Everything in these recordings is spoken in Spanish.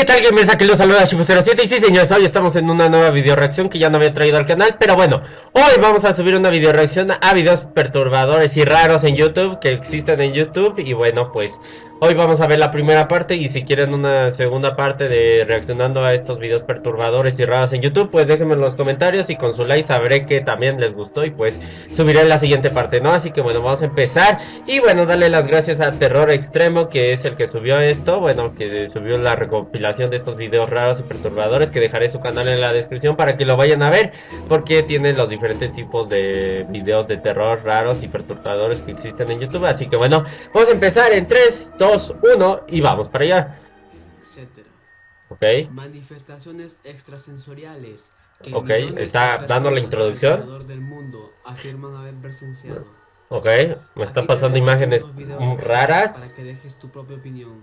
¿qué tal gamers? Aquí los saluda Shifu07 y sí señores, hoy estamos en una nueva video reacción que ya no había traído al canal Pero bueno, hoy vamos a subir una video reacción a videos perturbadores y raros en YouTube que existen en YouTube Y bueno pues Hoy vamos a ver la primera parte y si quieren una segunda parte de reaccionando a estos videos perturbadores y raros en YouTube, pues déjenme en los comentarios y con su like sabré que también les gustó y pues subiré la siguiente parte, ¿no? Así que bueno, vamos a empezar y bueno, darle las gracias a Terror Extremo que es el que subió esto, bueno, que subió la recopilación de estos videos raros y perturbadores que dejaré su canal en la descripción para que lo vayan a ver porque tiene los diferentes tipos de videos de terror raros y perturbadores que existen en YouTube, así que bueno, vamos a empezar en 3, 2, 1 y vamos para allá. Etcétera. Ok. Manifestaciones extrasensoriales. Que Ok, está dando la introducción. del mundo afirman haber presenciado. Ok, me está Aquí te pasando imágenes mm, Para raras. que dejes tu propia opinión.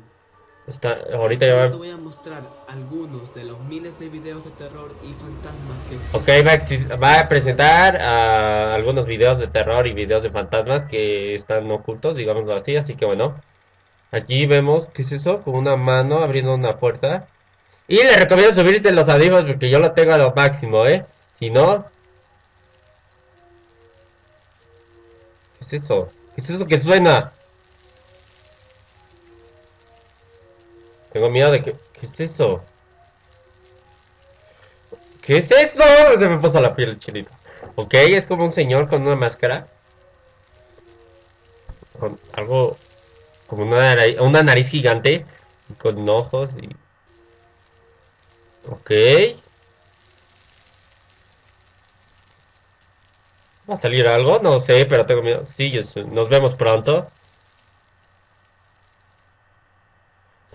Está, ahorita ya Solo va. Te voy a mostrar algunos de los miles de videos de terror y fantasmas que existen. Ok, va a, exis- va a presentar ah, algunos videos de terror y videos de fantasmas que están ocultos, digámoslo así. Así que bueno, aquí vemos, ¿qué es eso? Con una mano abriendo una puerta. Y le recomiendo subirse los audífonos porque yo lo tengo a lo máximo, ¿eh? Si no... ¿Qué es eso? ¿Qué es eso que suena? Tengo miedo de que... ¿Qué es eso? ¿Qué es esto? Se me puso la piel chinita. Ok, es como un señor con una máscara. Con algo... Como una, una nariz gigante. Con ojos y... Ok. ¿Va a salir algo? No sé, pero tengo miedo. Sí, nos vemos pronto.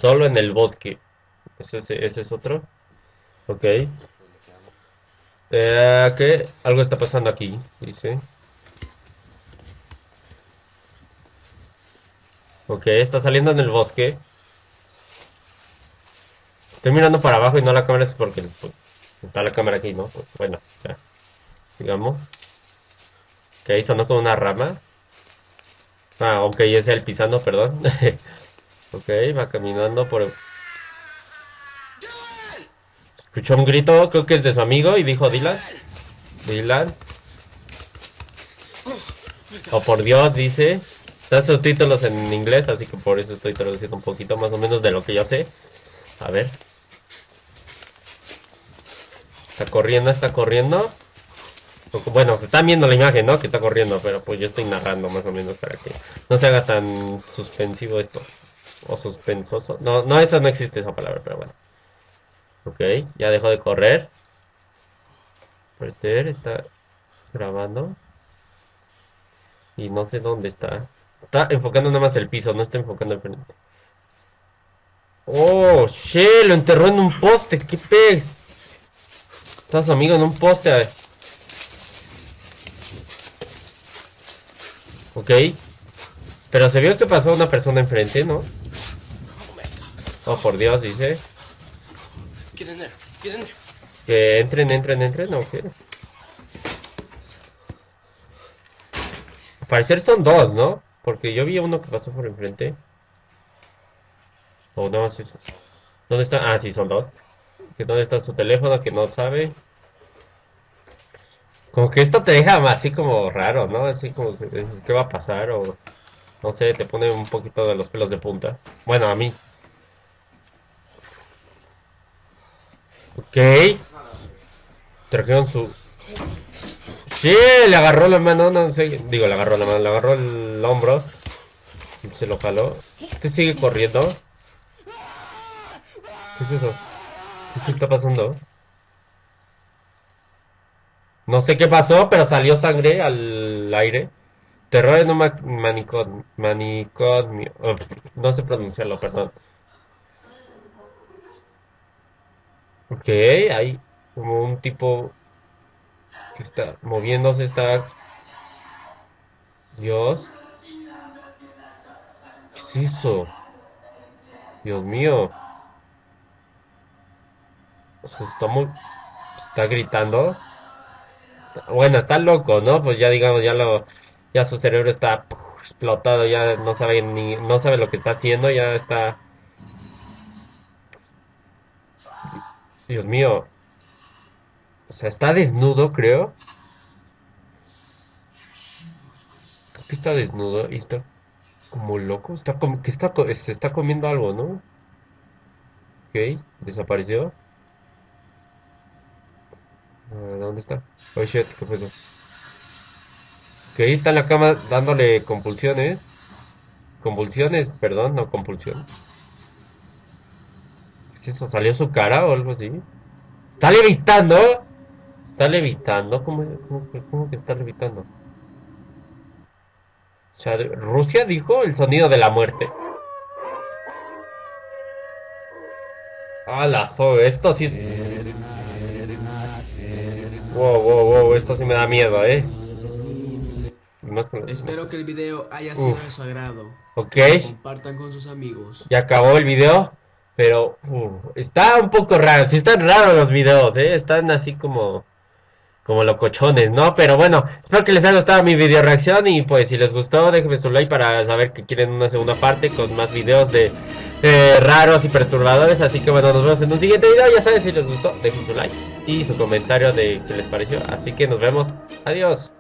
Solo en el bosque. Ese, es- otro. Ok. Eh, ¿qué? Algo está pasando aquí, dice. Ok, está saliendo en el bosque. Estoy mirando para abajo y no la cámara es porque pues, está la cámara aquí, ¿no? Pues, bueno, ya. Sigamos. Ok, sonó con una rama. Ah, ok, es el pisando, perdón. ok, va caminando por... Escuchó un grito, creo que es de su amigo y dijo Dylan. Dylan. Oh, por Dios, dice. Está subtítulos en inglés, así que por eso estoy traduciendo un poquito más o menos de lo que yo sé. A ver. Está corriendo, está corriendo. Bueno, se está viendo la imagen, ¿no? Que está corriendo, pero pues yo estoy narrando más o menos para que no se haga tan suspensivo esto. O suspensoso. No, no, esa no existe esa palabra, pero bueno. Ok, ya dejó de correr. Parecer está grabando. Y no sé dónde está. Está enfocando nada más el piso, no está enfocando el frente. Oh, shit, lo enterró en un poste, qué pez. Está su amigo en un poste, a ver. Ok. Pero se vio que pasó una persona enfrente, ¿no? Oh, por Dios, dice. Get in there. Get in there. Que entren, entren, entren, ¿no? ¿Qué? Al parecer son dos, ¿no? Porque yo vi uno que pasó por enfrente. O no, sí. ¿Dónde está? Ah, sí, son dos. Que ¿Dónde está su teléfono? Que no sabe. Como que esto te deja así como raro, ¿no? Así como ¿qué va a pasar? O no sé, te pone un poquito de los pelos de punta. Bueno, a mí. Ok. Trajeron su... Sí, le agarró la mano, no sé. Digo, le agarró la mano, le agarró el hombro. Se lo jaló. Este sigue corriendo. ¿Qué es eso? ¿Qué está pasando? No sé qué pasó, pero salió sangre al aire. Terror en un ma- manicomio. manicomio. Uf, no sé pronunciarlo, perdón. Ok, hay como un tipo que está moviéndose, está... Dios. ¿Qué es eso? Dios mío. Está muy... Está gritando. Bueno, está loco, ¿no? Pues ya digamos, ya lo... Ya su cerebro está explotado, ya no sabe ni... No sabe lo que está haciendo, ya está... Dios mío. O sea, está desnudo, creo. Creo que está desnudo y está como loco. Está como que está se está comiendo algo, ¿no? Ok, desapareció. ¿Dónde está? Oh shit, ¿qué fue eso? Ok, está en la cama dándole compulsiones. Convulsiones, perdón, no compulsión. ¿Qué es eso? ¿Salió su cara o algo así? ¡Está levitando! ¿Está levitando? ¿Cómo, cómo que- cómo que está levitando? Rusia dijo el sonido de la muerte. ¡Ah, la joder! Esto sí es... Wow, wow, wow, esto sí me da miedo, ¿eh? Espero que el video haya sido Uf. de su agrado. Ok. Lo compartan con sus amigos. Ya acabó el video, pero está un poco raro. Sí están raros los videos, ¿eh? Están así como como locochones, ¿no? Pero bueno, espero que les haya gustado mi video reacción y pues si les gustó, déjenme su like para saber que quieren una segunda parte con más videos de eh, raros y perturbadores. Así que bueno, nos vemos en un siguiente video. Ya saben, si les gustó, dejen su like y su comentario de qué les pareció. Así que nos vemos. Adiós.